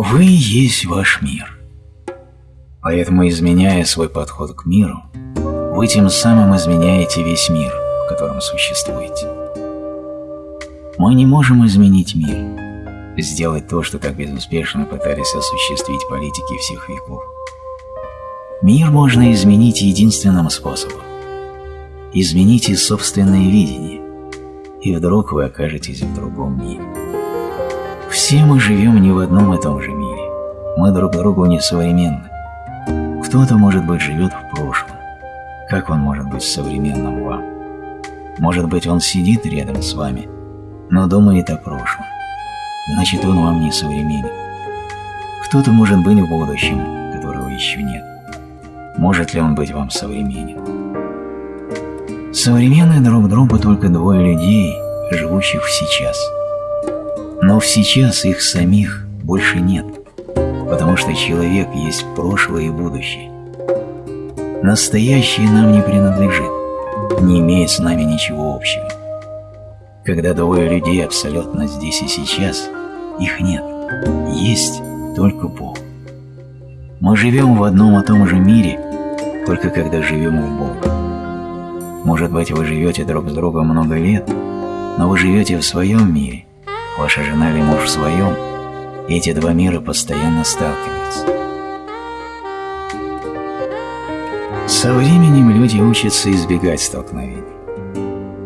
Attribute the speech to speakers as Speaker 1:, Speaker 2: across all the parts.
Speaker 1: Вы есть ваш мир. Поэтому, изменяя свой подход к миру, вы тем самым изменяете весь мир, в котором существуете. Мы не можем изменить мир, сделать то, что так безуспешно пытались осуществить политики всех веков. Мир можно изменить единственным способом. Измените собственное видение, и вдруг вы окажетесь в другом мире. Все мы живем не в одном и том же мире. Мы друг другу не современны. Кто-то, может быть, живет в прошлом. Как он может быть современным вам? Может быть, он сидит рядом с вами, но думает о прошлом. Значит, он вам не современен. Кто-то может быть в будущем, которого еще нет. Может ли он быть вам современен? Современны друг другу только двое людей, живущих сейчас – но сейчас их самих больше нет, потому что человек есть прошлое и будущее. Настоящее нам не принадлежит, не имеет с нами ничего общего. Когда двое людей абсолютно здесь и сейчас, их нет, есть только Бог. Мы живем в одном и том же мире, только когда живем в Бога. Может быть, вы живете друг с другом много лет, но вы живете в своем мире, ваша жена или муж в своем, эти два мира постоянно сталкиваются. Со временем люди учатся избегать столкновений.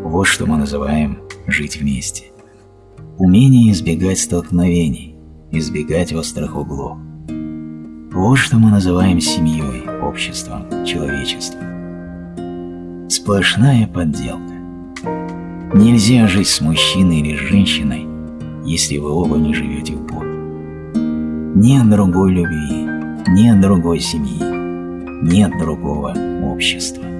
Speaker 1: Вот что мы называем «жить вместе». Умение избегать столкновений, избегать острых углов. Вот что мы называем семьей, обществом, человечеством. Сплошная подделка. Нельзя жить с мужчиной или с женщиной, если вы оба не живете в Боге. Нет другой любви, нет другой семьи, нет другого общества.